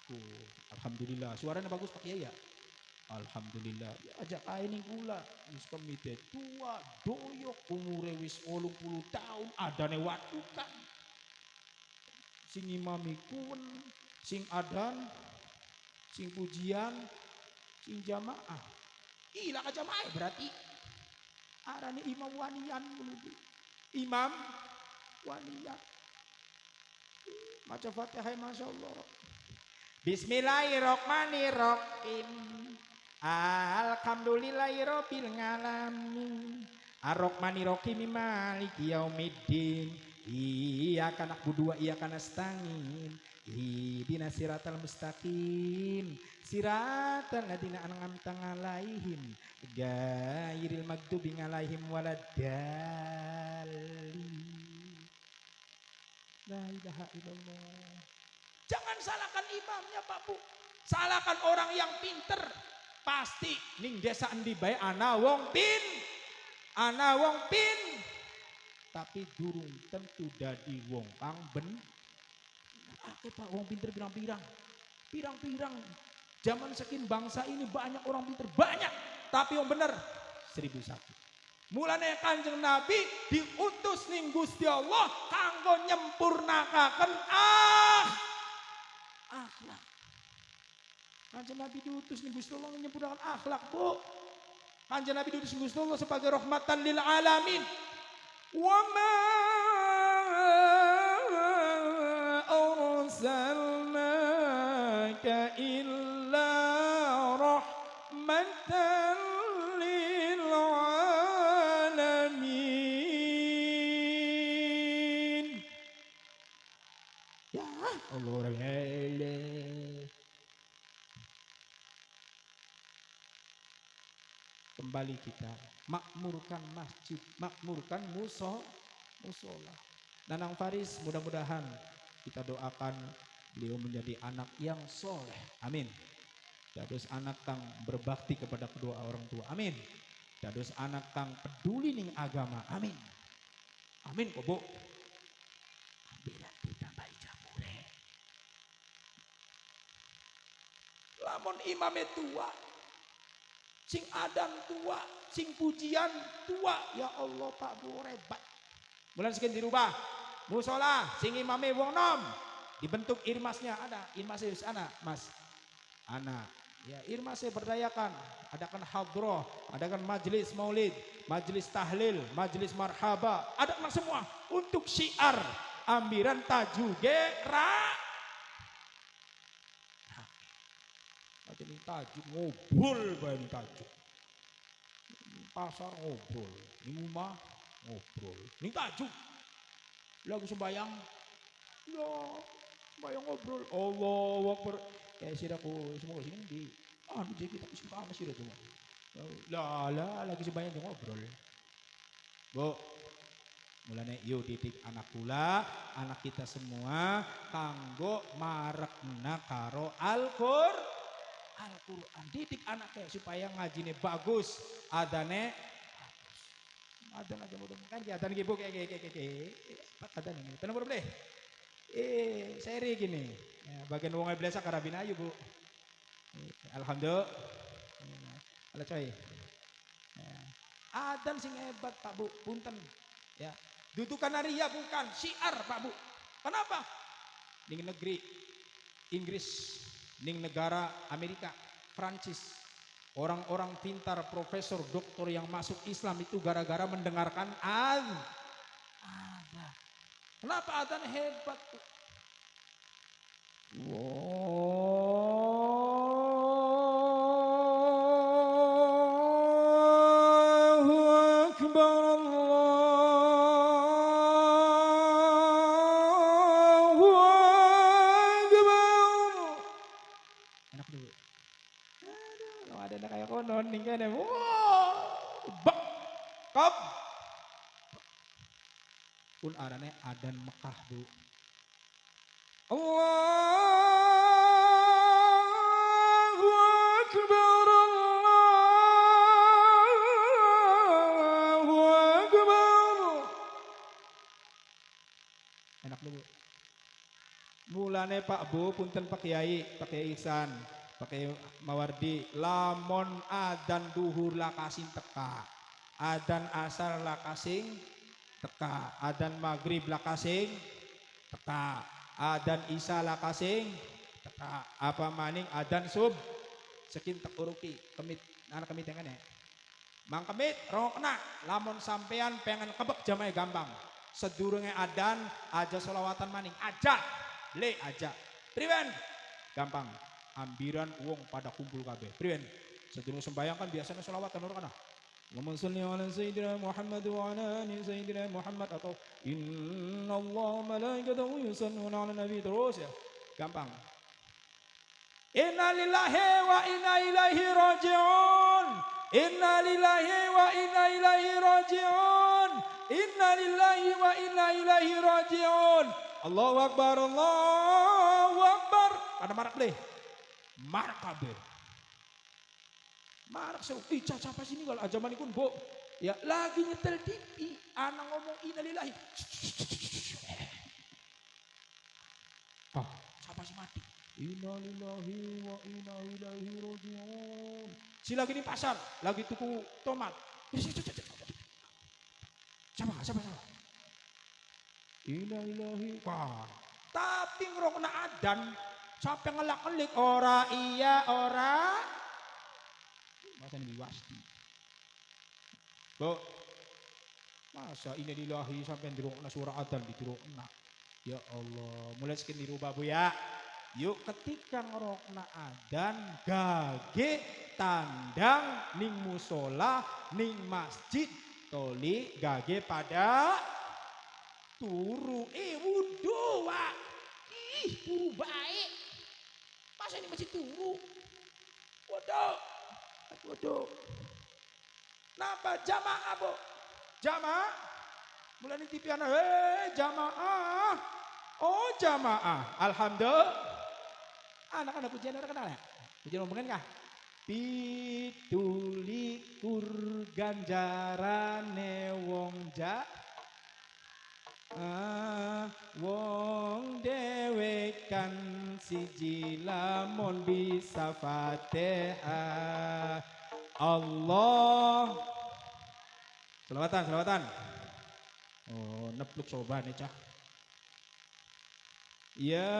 Oh, Alhamdulillah, suaranya bagus pakai ya. Alhamdulillah, ya ajak kain yang kula. Wis kemite tua, doyok, umure wis 80 tahun, adane watukan. Sing imami kun, sing adan, sing pujian, sing jamaah. Ila ka jamaah berarti. Arane imam wanian menuju. Imam wanian. Maca Fatihah Masya Allah. Bismillahirrahmanirrahim. Alhamdulillahirabbil alamin. Ar-Rahmanirrahim maliki yaumiddin. Iyyaka na'budu wa iyyaka nasta'in. Ihdinas siratal mustaqim. Siratal ladzina an'amta 'alaihim ghairil maghdubi 'alaihim waladdallin. La ilaha illallah. Jangan salahkan imamnya Pak Bu. Salahkan orang yang pinter. Pasti ning desa endi bae ana wong pin. Ana wong pin. Tapi durung tentu dadi wong kang ben. Ake Pak wong pinter pirang-pirang. Pirang-pirang. Zaman sekin bangsa ini banyak orang pinter. Banyak. Tapi yang bener seribu satu. Mulane Kanjeng Nabi diutus ning Gusti Allah kanggo nyempurnakaken ah akhlak. Kanjeng Nabi diutus ning Gusti Allah nyempurnakan akhlak, Bu. Kanjeng Nabi diutus Gusti Allah sebagai rahmatan lil alamin. Wa ma arsalnaka illa rahmatan Kembali kita makmurkan masjid, makmurkan muso, musola. Nanang Faris mudah-mudahan kita doakan beliau menjadi anak yang soleh. Amin. Dados anak kang berbakti kepada kedua orang tua. Amin. Dados anak kang peduli ning agama. Amin. Amin kok, Bu. Bila ditambahi jamure. Lamun tua, sing adan tua, sing pujian tua. Ya Allah Pak Bu rebat. Bulan sekian dirubah. Musola, sing imame wong nom. Dibentuk irmasnya ada, irmasnya sana, Mas. Anak. Ya, irmasnya berdayakan. Adakan hadroh, adakan majelis maulid, majelis tahlil, majelis marhaba. Adakan semua untuk syiar. ambiran tajuge ra. Aja nih tajuk ngobrol bae tajuk. Pasar ngobrol, di rumah ngobrol. Nih tajuk. Lagu sembayang. Ya, sembayang ngobrol. Allah Akbar. Ya siraku semua sini di ah jadi kita suka sama sirah semua. Lah lah lagi sembayang di ngobrol. Bu, mulane yuk titik anak kula, anak kita semua kanggo marekna karo Al-Qur Al-Qur'an. Didik anaknya supaya ngajine bagus, adane adan aja mudah kan ya adan gitu kayak kayak kayak kayak adan ini. Tenang boleh eh seri gini. Ya, bagian wong biasa karabin ayu bu. Eh, alhamdulillah. Ala coy. Ya. adan sing hebat pak bu. Punten. Ya. Dudukan naria bukan. Syiar pak bu. Kenapa? Ning negeri Inggris ning negara Amerika Prancis Orang-orang pintar, profesor, doktor yang masuk Islam itu gara-gara mendengarkan ad. Ada. Kenapa adzan hebat? Allahu Akbar Aduh, kalau ada anak kayak konon nih kan ya. Wow, bak, kap. Pun arane adan Mekah bu. Allahu Akbar Allahu Akbar. Enak dulu. Mulane Pak Bu, punten Pak Kiai, Pak Kiai Ihsan, Pak Kiai Mawardi, lamon adan duhur lakasing teka, adan asar lakasing teka, adan maghrib lakasing teka, adan isya lakasing teka, apa maning adan sub sekin tekuruki kemit anak kemit yang ya. Mang kemit rokna lamun sampean pengen kebek jamai gampang. Sedurunge adan aja solawatan maning aja le aja. Priwen gampang. Ambiran uang pada kumpul kabeh. Priwen sedurung sembayang kan biasanya solawatan orang kana. Allahumma salli ala sayyidina Muhammad wa ala ali sayyidina Muhammad atau inna Allah malaikatahu yusalluna ala nabi terus ya. Gampang. Inna lillahi wa inna ilaihi raji'un. Inna lillahi wa inna ilaihi raji'un. Inna lillahi wa inna ilaihi raji'un. Allahu Akbar, Allahu Akbar. Pada marak deh. Marak kabeh. Marak saya, ih caca apa sini kalau ajaman ikun bu. Ya lagi nyetel TV, anak ngomong innalillahi. Ah, siapa sih mati? Innalillahi wa inna ilaihi raji'un. Si lagi di pasar, lagi tuku tomat. Siapa? Siapa? Siapa? Innalillahi. Wah. Tapi ngerokna adan, sampai ngelak-ngelik ora iya ora. Masa ini wasti. Bu, masa ini lillahi sampai dirokna surah adan dirokna. Ya Allah, mulai sekian dirubah bu ya. Yuk ketika ngerokna adan gage tandang ning musola ning masjid toli gage pada turu eh wudu wak ih turu baik masa ini masih turu? Waduh. Waduh. Napa jamaah bu? Jamaah? Mulai TV anak hei jamaah. Oh jamaah. Alhamdulillah. Anak-anak pujian ada kenal ya? Pujian ngomongin kah? Pitulikur ganjarane wong ja Ah, wong dewekan siji lamun bisa fatihah Allah Selawatan, selawatan. Oh, nepluk coba nih cah. Ya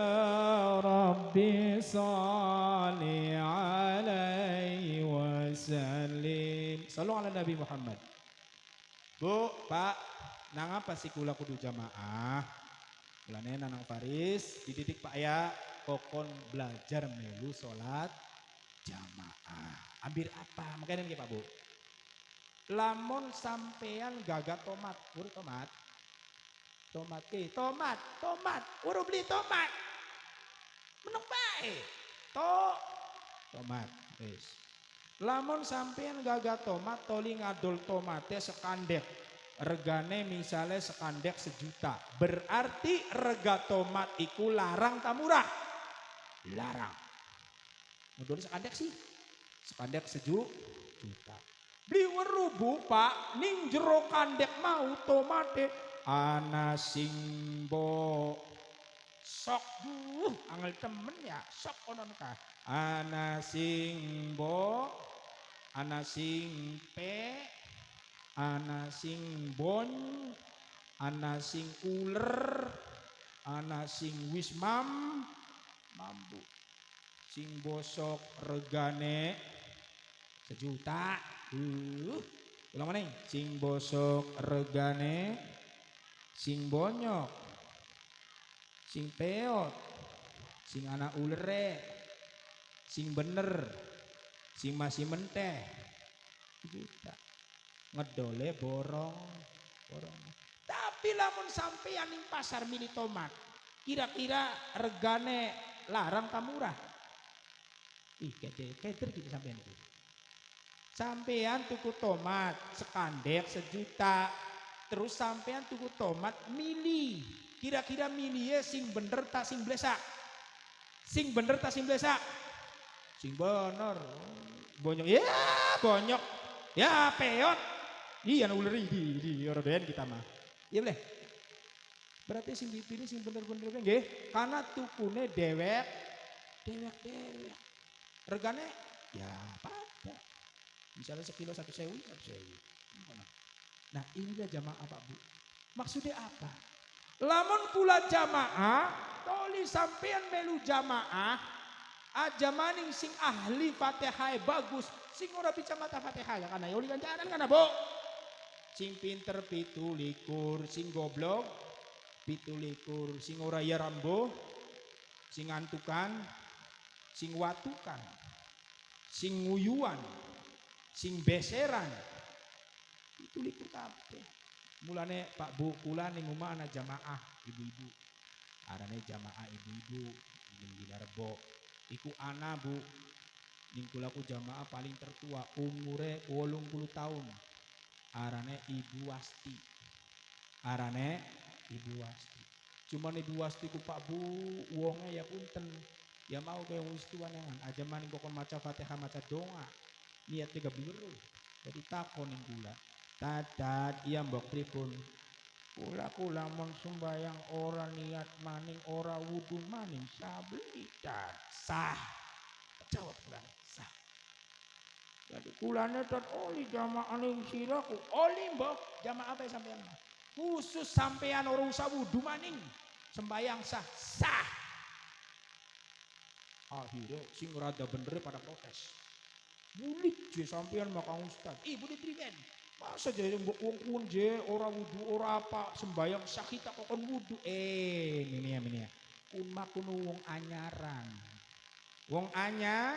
Rabbi salli alaihi wasallim. Salam ala Nabi Muhammad. Bu, Pak, nangapa sih kula kudu jamaah? Mulane Nanang Faris dididik Pak ya kokon belajar melu salat jamaah. Ambil apa? Makanya nih Pak Bu. Lamun sampean gagal tomat, ur tomat. Tomat eh tomat, tomat, uru beli tomat. Meneng bae. To tomat. Wis. Lamun sampean gagal tomat toli ngadol tomate sekandek. Regane misalnya sekandek sejuta. Berarti rega tomat iku larang tak murah. Larang. Ngadol sekandek sih. Sekandek seju juta. Beli werubu pak, ning jero kandek mau tomate ana singbo sok duh angel temen ya sok konon kah ana singbo ana sing bon ana sing uler ana sing wismam mampu. Sing bosok regane sejuta. Uh ulang mana sing bosok regane sing bonyok sing peot sing anak ulere sing bener sing masih menteh. Juta ngedole borong borong. Tapi lamun sampean ning pasar mini tomat kira-kira regane larang tak murah? Ih keder keder gitu sampean itu. Sampean tuku tomat sekandek sejuta terus sampean tuku tomat mini. Kira-kira mini ya sing bener tak sing blesak? Sing bener tak sing blesak? Sing bener. Bonyok. Ya bonyok. Ya peot iya ular di di orang kita mah. Iya boleh. Berarti sing dipilih sing bener-bener nggih. Karena tukune dewek. Dewek dewek regane ya pada misalnya sekilo satu sewu satu sewu. Nah inilah jamaah pak bu. Maksudnya apa? Lamun pula jamaah toli sampean melu jamaah aja maning sing ahli fatihah bagus sing ora bisa mata fatihah ya karena yoli ganjaran kana bu sing pinter pitu likur sing goblok pitu likur sing ora ya rambo sing ngantukan sing watukan sing nguyuan sing beseran. Itu likur kabeh. Mulane Pak Bu kula ning omah ana jamaah ibu-ibu. Arane jamaah ibu-ibu ning Binarbo iku ana Bu. Ning kula ku jamaah paling tertua umure 80 tahun arane Ibu Wasti. Arane Ibu Wasti. Cuman Ibu Wasti ku Pak Bu wonge ya punten. Ya mau kayak wis tuanangan aja maning kokon maca Fatihah maca doa. Niat tiga biru jadi takon ning kula. Tatat iya mbok pripun? Kula kula mon sembayang ora niat maning ora wudu maning sabli. Dat sah. Jawab kula jadi kulane tot oli jamaah ning siraku oli mbok. Jamaah apa sampean khusus sampean ora usah wudu maning. Sembayang sah sah. Akhirnya sing rada bener pada protes bulik je sampean makang ustad ibu ditrigen masa jadi mbok wong kuwi je ora wudu ora apa sembayang sah kita kokon wudu? Eh ini ya ini ya. Kun makunu wong anyaran wong anya.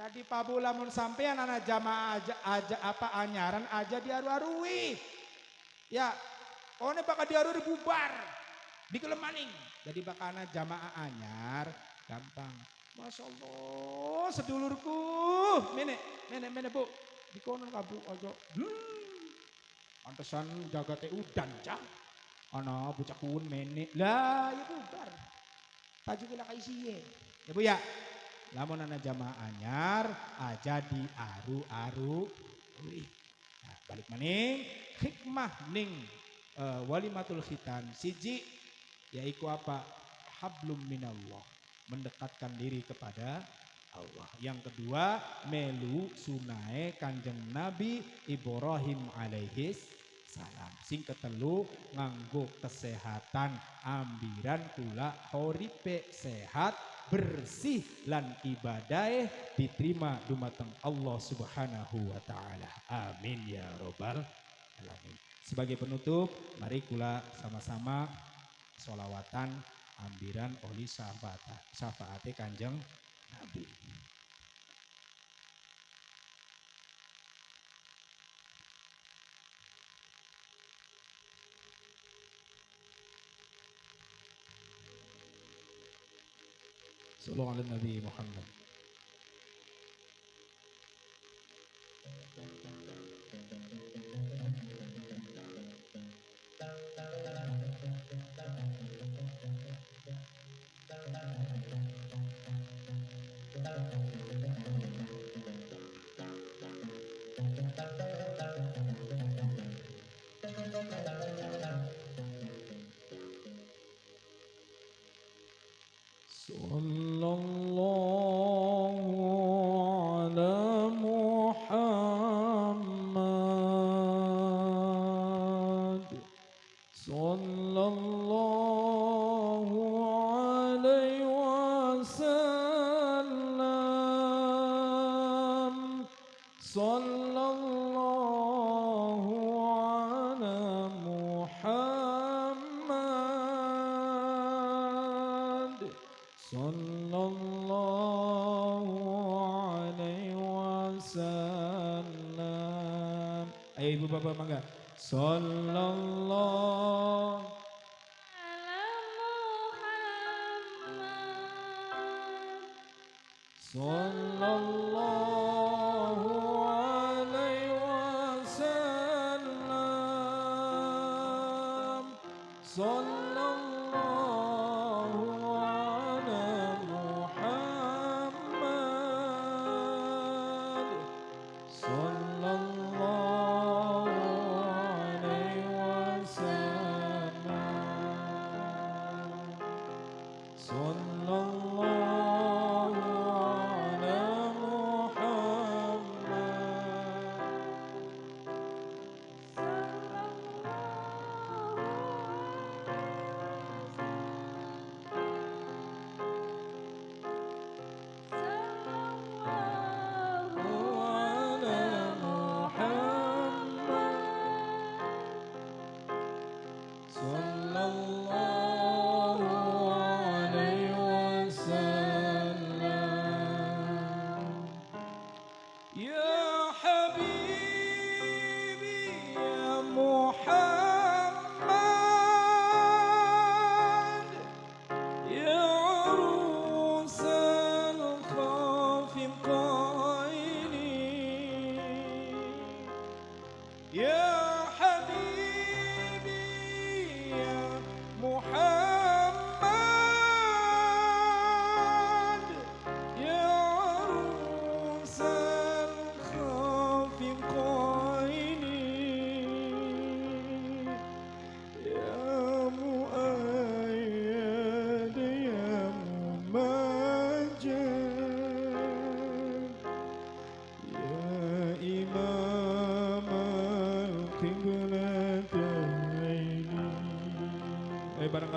Jadi pabu lamun sampean anak jamaah aja, aja apa anyaran aja diaru-arui ya one bakal diarui bubar di kelemaning jadi bakal anak jamaah anyar gampang Masya Allah, sedulurku. Mene, mene, mene bu. Di kono kabu aja. Hmm. Pantesan jagate udan cah. Ana bocah mene. Lah, ya bubar. Taju kena kaisiye. Ya bu ya. Lamun ana jamaah anyar aja di aru-aru. Nah, balik maning hikmah ning uh, walimatul khitan siji yaiku apa? Hablum minallah mendekatkan diri kepada Allah. Yang kedua, melu sunai kanjeng Nabi Ibrahim alaihis salam. Sing ketelu nganggo kesehatan ambiran kula horipe sehat bersih lan ibadai diterima dumateng Allah Subhanahu wa taala. Amin ya robbal alamin. Sebagai penutup, mari kula sama-sama solawatan ambiran oli syafaat syafaate Kanjeng Nabi. صلوا على النبي محمد. Ayo ibu bapak mangga. Sallallahu ala Muhammad. Sallallahu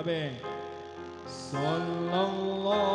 Amen. Sallallahu.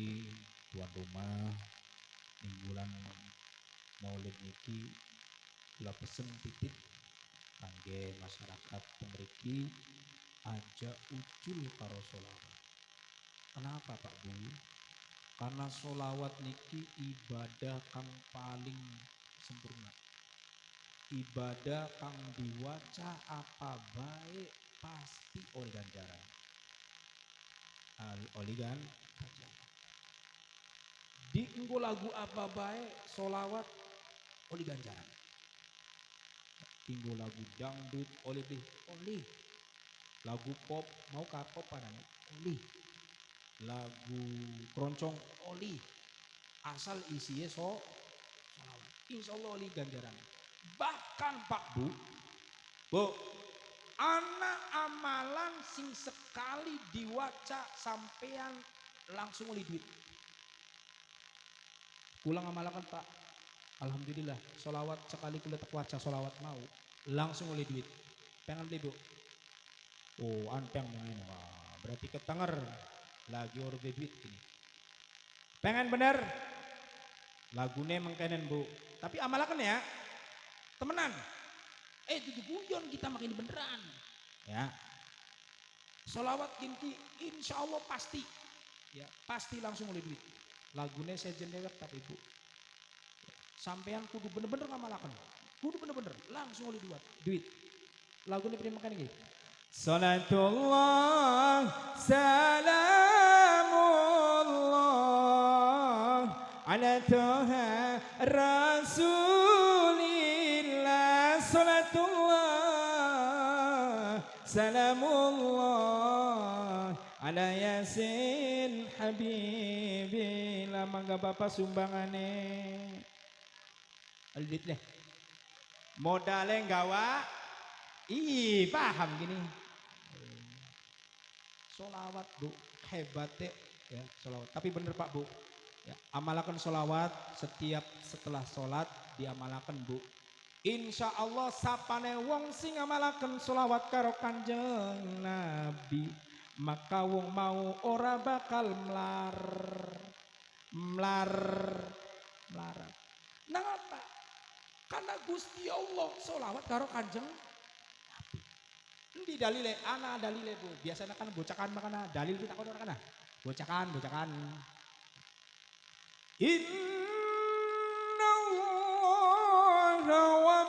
Hormati tuan rumah ing bulan Maulid niki kula pesen titip kangge masyarakat pemriki aja ucul karo solawat. Kenapa Pak Bu? Karena solawat niki ibadah kang paling sempurna. Ibadah kang diwaca apa baik pasti oleh ganjaran. Al oleh gan Di lagu apa baik solawat oleh ganjaran. Tinggu lagu dangdut oleh deh oleh. Lagu pop mau kapop padan oleh. Lagu keroncong oli. Asal isinya so solawat. Insya Allah oli ganjaran. Bahkan Pak Bu, Bu, anak amalan sing sekali diwaca sampean langsung oli duit. Pulang amalakan Pak. Alhamdulillah, solawat sekali kulit waca solawat mau langsung oleh duit. Pengen beli bu? Oh, anteng ini. Wah, berarti ketenger lagi orang duit ini. Pengen bener? Lagunya mengkenen bu. Tapi amalakan ya, temenan. Eh, itu guyon kita makin beneran. Ya. Solawat kinti insya Allah pasti. Ya, pasti langsung oleh duit. Lagunya saya jendelek tapi ibu. Sampean kudu bener-bener ngamalakan. Kudu bener-bener langsung oleh duit. Duit. Lagunya pilih makan ini. Salatullah salamullah ala toha rasulillah salatullah salamullah ala yasin habibi lama gak bapak sumbangane. Aldit deh. Modalnya gawa ih paham gini. Solawat bu. Hebat ya solawat. Tapi bener pak bu. Ya, amalakan solawat setiap setelah sholat diamalakan bu. Insya Allah sapane wong sing amalaken solawat karo kanjeng Nabi maka wong mau ora bakal melar melar melarat nah apa karena Gusti Allah solawat karo kanjeng di dalile? Ana dalile bu? Biasanya kan bocakan makana dalil kita kau kana bocakan bocakan. Inna Allah wa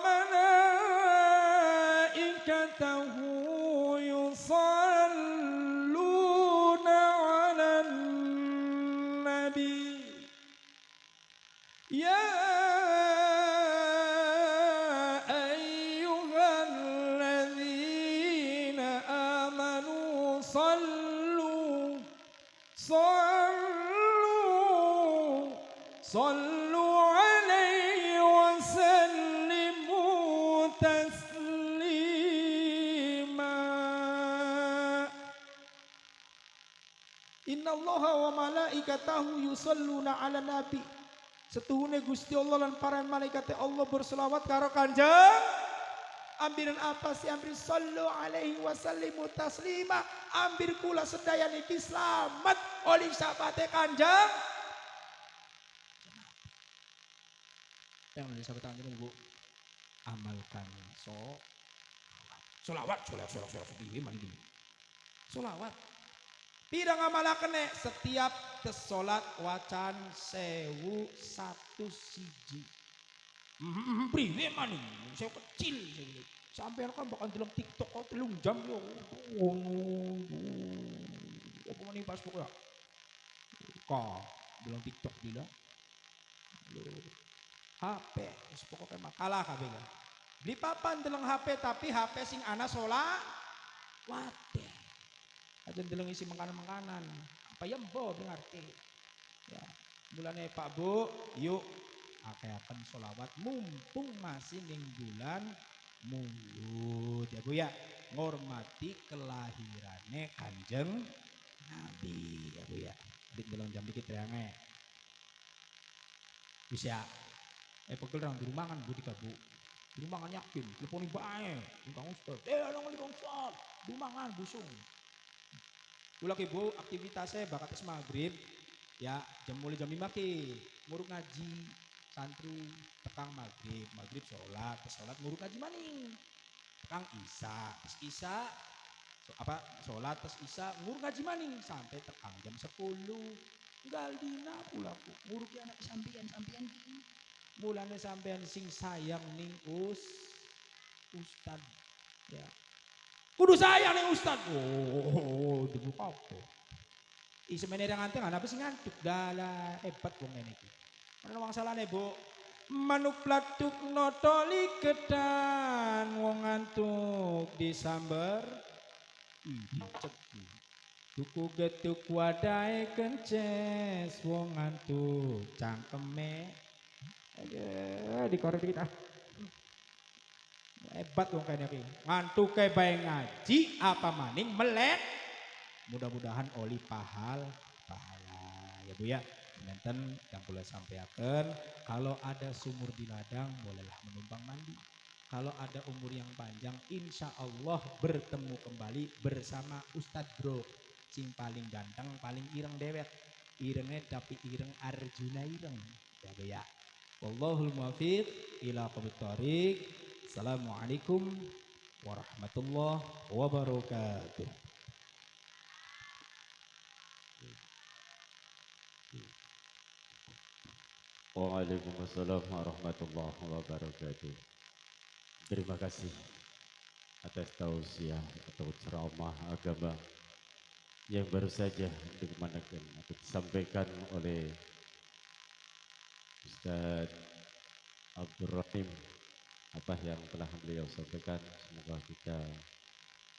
malaikatahu yusalluna ala nabi. Setuhune Gusti Allah dan para malaikat Allah berselawat karo kanjeng. Ambiran apa sih? Ambil. Sallu alaihi wasallimu taslima. Ambir kula sedaya niki selamat oleh sahabate kanjeng. Yang dari sahabat kanjeng Bu. Amalkan. So Solawat, solawat, solawat, solawat, solawat, solawat, solawat. Pidang amalaken nek setiap kesolat wacan sewu satu siji. Hmm, priwe mani? Saya kecil Sampai kan bakal dalam TikTok kau telung jam yo. Apa mani pas pokoknya? Kau dalam TikTok bila? HP, pokoknya makalah kabeh. Beli papan dalam HP tapi HP sing ana sola wate. Aja deleng isi makanan-makanan. Apa ya mbok ngerti. Ya, bulannya Pak Bu, yuk akan solawat mumpung masih ning bulan mulut ya Bu ya. Ngormati kelahirannya Kanjeng Nabi ya Bu ya. Dik belum jam dikit ya nge. Bisa. Eh pegel orang di rumah kan Bu di Bu. Di rumah kan yakin, teleponi bae, Kang Ustaz. Eh, orang di Ustaz. Di rumah kan busung. Kula ki Bu aktivitasnya bakates maghrib. Ya jam mulai jam 5 ki. Nguruk ngaji santri tekang maghrib. Maghrib sholat terus sholat nguruk ngaji maning. Tekang isa terus isa apa sholat terus isa nguruk ngaji maning. Sampai tekang jam 10 tinggal dina pula ku nguruk anak sampean sampean ki mulane sampean sing sayang ning us. Ustad. Ya kudu sayang ning ustad oh dibuka apa Isi menere nganteng ana sing ngantuk dala hebat wong ngene iki. Ana wong salahne, Bu. Manuk platuk notoli kedan wong ngantuk disamber Ih, cepu. Tuku getuk wadahe kences wong ngantuk cangkeme. Aduh, dikorek dikit ah. Hebat wong kene iki. Ngantuk bae ngaji apa maning melek. Mudah-mudahan oli pahal. Pahala ya bu ya. Nenten yang boleh sampaikan kalau ada sumur di ladang bolehlah menumpang mandi. Kalau ada umur yang panjang insya Allah bertemu kembali bersama Ustadz Bro. Sing paling ganteng paling ireng dewet irengnya tapi ireng Arjuna ireng. Ya bu ya. Wallahul muwaffiq ila thoriq. Assalamualaikum warahmatullahi wabarakatuh. Waalaikumsalam warahmatullahi wabarakatuh. Terima kasih atas tausiah atau ceramah agama yang baru saja dikemanakan atau disampaikan oleh Ustaz Abdul Rahim apa yang telah beliau sampaikan semoga kita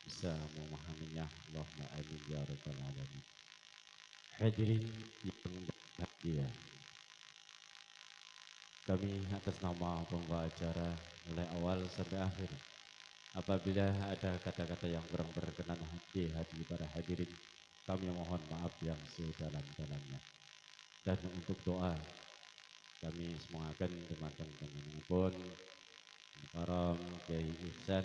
bisa memahaminya. Allahumma amin ya rabbal alamin. Hadirin yang berbahagia. Kami atas nama pembawa acara mulai awal sampai akhir apabila ada kata-kata yang kurang berkenan di hati para hadirin kami mohon maaf yang sedalam-dalamnya. Dan untuk doa kami semangatkan teman-teman pun Karam Kiai Ihsan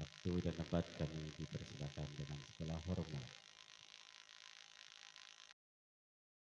waktu dan tempat kami dipersilakan dengan segala hormat